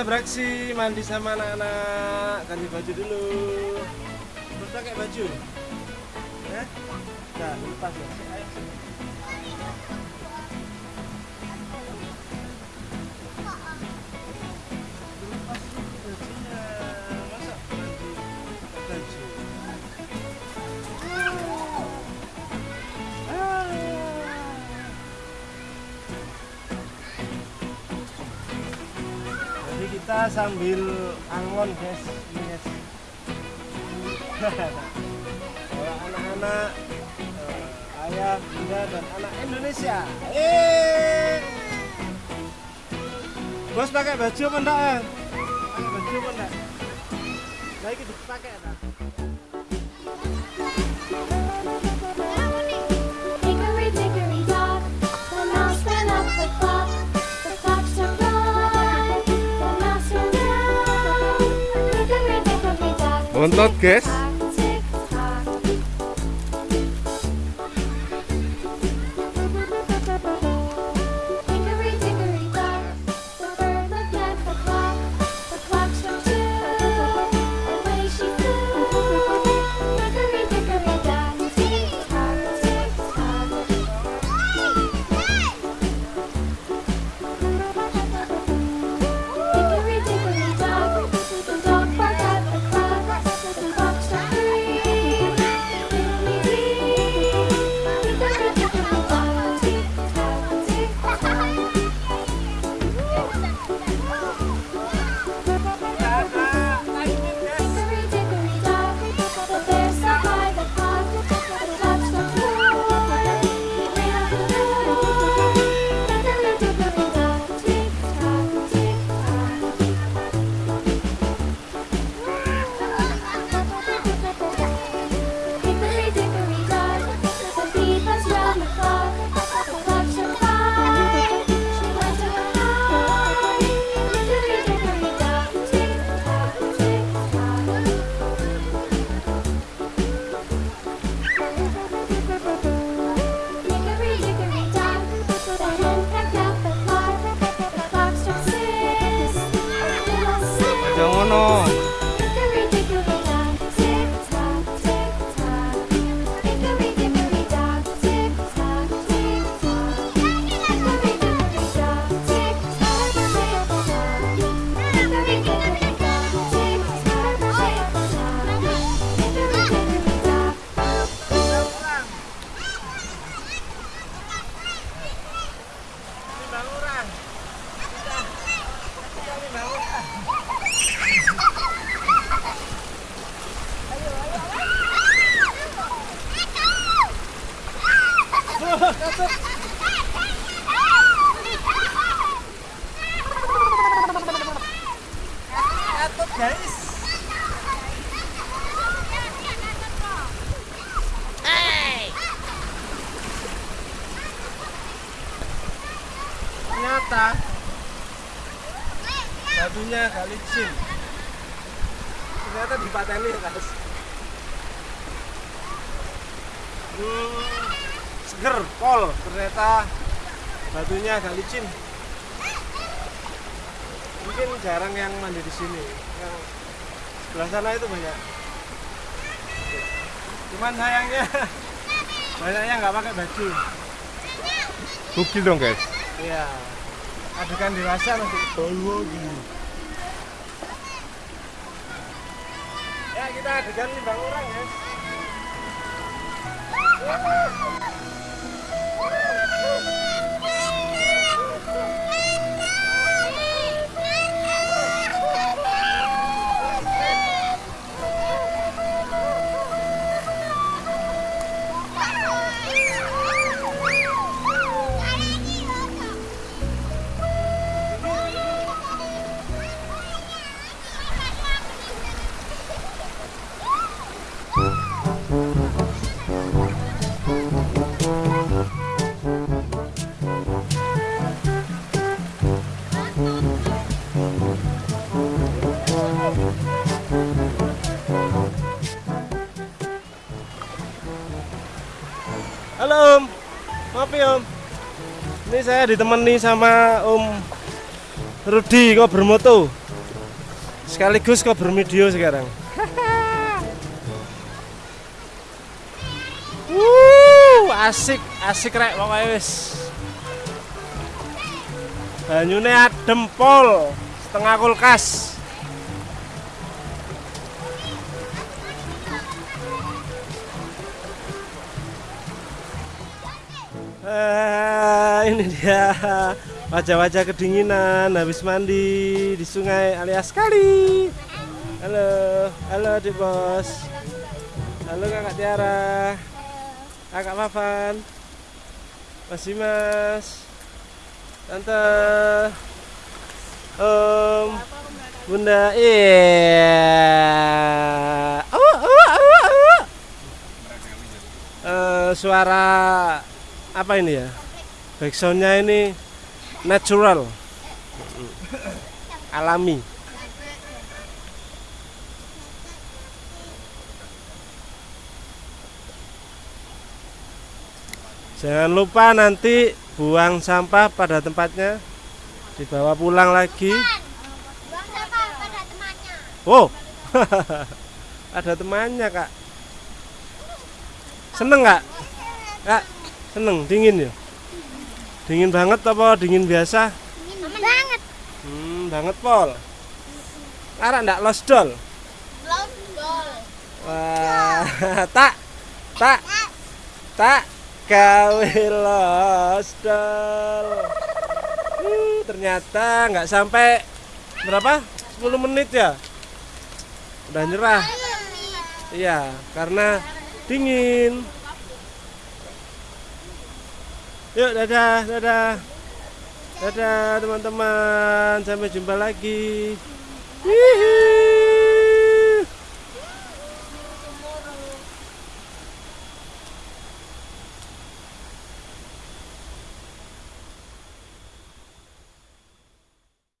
kita beraksi mandi sama anak-anak ganti baju dulu. Terus pakai baju? Ya nah lepas ya. kita sambil angon guys. Yes. anak-anak uh, ayah bunda dan anak Indonesia. Yeay. bos pakai baju apa enggak eh? pakai baju apa enggak? Nah, Lagi dipakai enggak Bontot guys Batunya guys. Gak licin. Ternyata dipateni guys. Hmm gerpol ternyata batunya agak licin. Mungkin jarang yang mandi di sini. Yang sebelah sana itu banyak. Cuman sayangnya banyaknya nggak pakai baju. Bukti dong guys. Iya. Adegan dewasa nanti oh, ya kita adegan limbang orang ya om Ngopi ya, om Ini saya ditemani sama om Rudi kok bermoto Sekaligus kok bermedio sekarang Wuh, asik, asik rek pokoknya wis. Banyune adem pol, setengah kulkas. Ah, ini dia wajah-wajah kedinginan habis mandi di sungai alias kali. Halo, halo adik bos. Halo kakak Tiara, kakak Mavan, Mas Dimas, Tante, Om, Bunda. Iya. Oh, oh, oh, oh. Eh, suara apa ini ya? Backsoundnya ini natural, alami. Jangan lupa nanti buang sampah pada tempatnya, dibawa pulang lagi. Temannya. Oh, ada temannya kak. Seneng kak? Kak, seneng dingin ya? Dingin banget apa dingin biasa? Aman banget. Hmm, banget pol. Arah ndak. Belum dol. Wah, tak, tak, tak, gawe losdol. Uh, ternyata nggak sampai berapa? 10 menit ya? Udah nyerah. Iya, karena dingin. Yuk, dadah, dadah. Dadah teman-teman, sampai jumpa lagi. Hihi.